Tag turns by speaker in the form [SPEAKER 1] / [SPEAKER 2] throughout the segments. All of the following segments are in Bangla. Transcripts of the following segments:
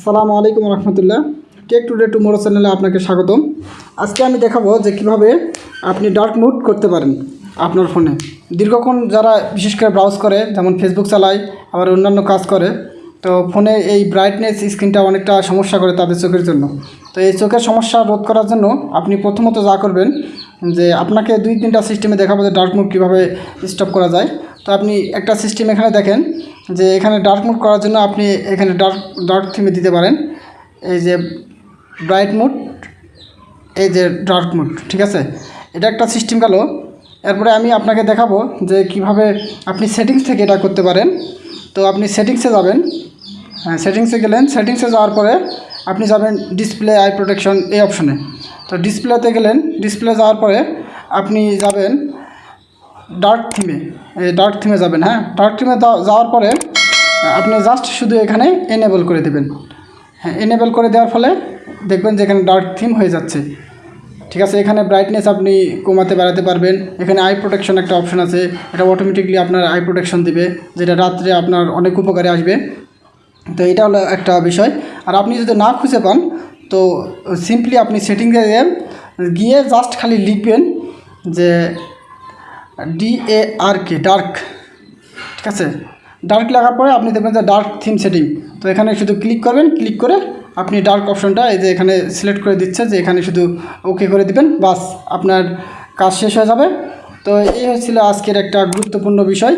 [SPEAKER 1] আসসালামু আলাইকুম রহমতুল্লাহ। টেক টুডে টুমোরো চ্যানেলে আপনাকে স্বাগতম। আজকে আমি দেখাবো যে কীভাবে আপনি ডার্ক মুড করতে পারেন আপনার ফোনে। দীর্ঘক্ষণ যারা বিশেষ করে ব্রাউজ করে, যেমন ফেসবুক চালায়, আবার অন্যান্য কাজ করে, তো ফোনে এই ব্রাইটনেস স্ক্রিনটা অনেকটা সমস্যা করে তাদের চোখের জন্য। তো এই চোখের সমস্যা রোধ করার জন্য আপনি প্রথমত যা করবেন, যে আপনাকে দুই তিনটা সিস্টেমে দেখাবো যে ডার্ক মুড কীভাবে স্টপ করা যায়। তো আপনি একটা সিস্টেম এখানে দেখেন যে এখানে ডার্ক মুড করার জন্য আপনি এখানে ডার্ক ডার্ক থিমে দিতে পারেন। এই যে ব্রাইট মুড এই যে ডার্ক মুড ঠিক আছে? এটা একটা সিস্টেম গেল। এরপরে আমি আপনাকে দেখাবো যে কীভাবে আপনি সেটিংস থেকে এটা করতে পারেন। তো আপনি সেটিংসে যাবেন। হ্যাঁ সেটিংসে গেলেন। সেটিংসে যাওয়ার পরে আপনি যাবেন ডিসপ্লে আই প্রোটেকশন এই অপশনে তো ডিসপ্লেতে গেলেন। ডিসপ্লে যাওয়ার পরে আপনি যাবেন ডার্ক থিমে ডার্ক থিমে যাবেন হ্যাঁ? ডার্ক থিমে যাওয়ার পরে, আপনি জাস্ট শুধু এখানে এনেবল করে দেবেন। হ্যাঁ এনেবল করে দেওয়ার ফলে দেখবেন যে এখানে ডার্ক থিম হয়ে যাচ্ছে। ঠিক আছে, এখানে ব্রাইটনেস আপনি কমাতে বাড়াতে পারবেন। এখানে আই প্রোটেকশন একটা অপশন আছে, এটা অটোমেটিকলি আপনার আই প্রোটেকশন দিবে, যেটা রাত্রে আপনার অনেক উপকারে আসবে। তো এটা হলো একটা বিষয়। আর আপনি যদি না খুঁজে পান, তো সিম্পলি আপনি সেটিংয়ে গিয়ে জাস্ট খালি লিখবেন যে D A R K dark ঠিক আছে? ডার্ক লাগার পরে আপনি দেখবেন যে ডার্ক থিম সেটিং তো এখানে শুধু ক্লিক করবেন ক্লিক করে আপনি ডার্ক অপশনটা এই যে এখানে সিলেক্ট করে দিচ্ছে যে এখানে শুধু ওকে করে দিবেন, বাস আপনার কাজ শেষ হয়ে যাবে। তো এই হচ্ছিল আজকের একটা গুরুত্বপূর্ণ বিষয়।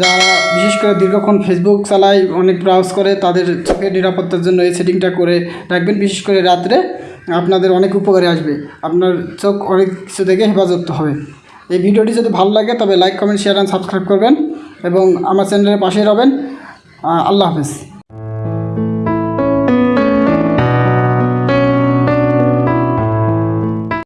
[SPEAKER 1] যারা বিশেষ করে দীর্ঘক্ষণ ফেসবুক চালায়, অনেক ব্রাউজ করে, তাদের চোখের নিরাপত্তার জন্য এই সেটিংটা করে রাখবেন, বিশেষ করে রাত্রে। আপনাদের অনেক উপকারে আসবে। আপনার চোখ অনেক কিছু থেকে হেফাজত হবে। এই ভিডিওটি যদি ভালো লাগে, তবে like comment share and subscribe করবেন এবং আমার চ্যানেলের পাশেই রবেন। আল্লাহ হাফেজ।